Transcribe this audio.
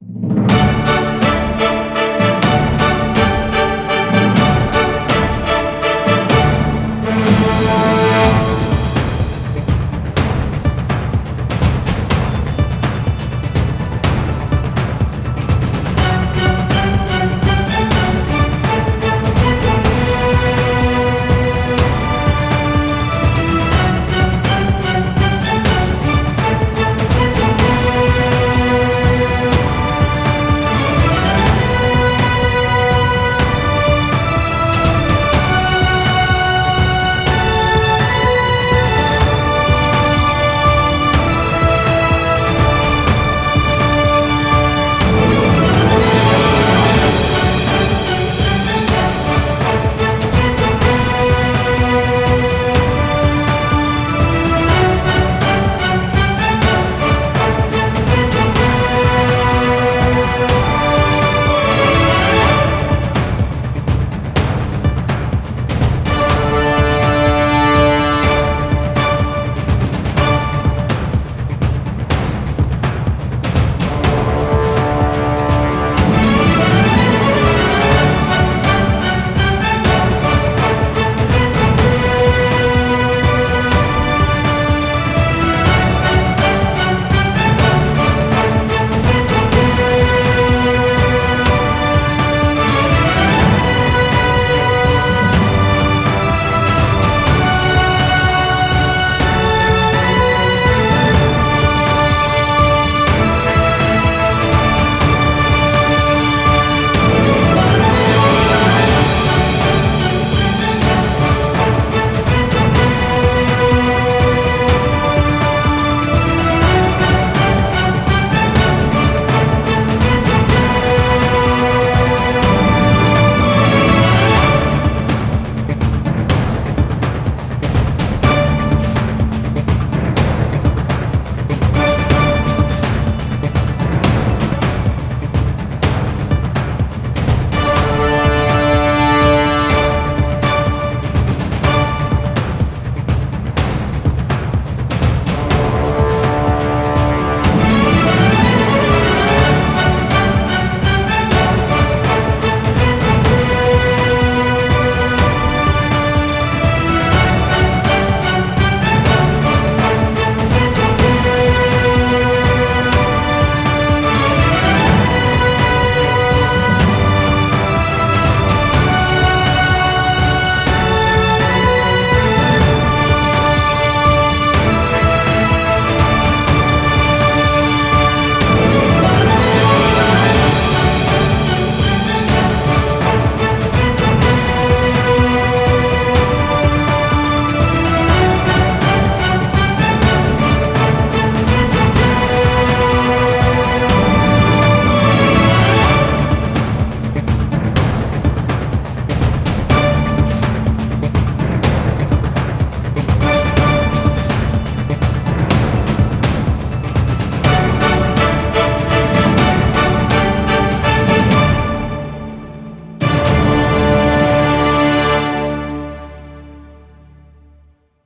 you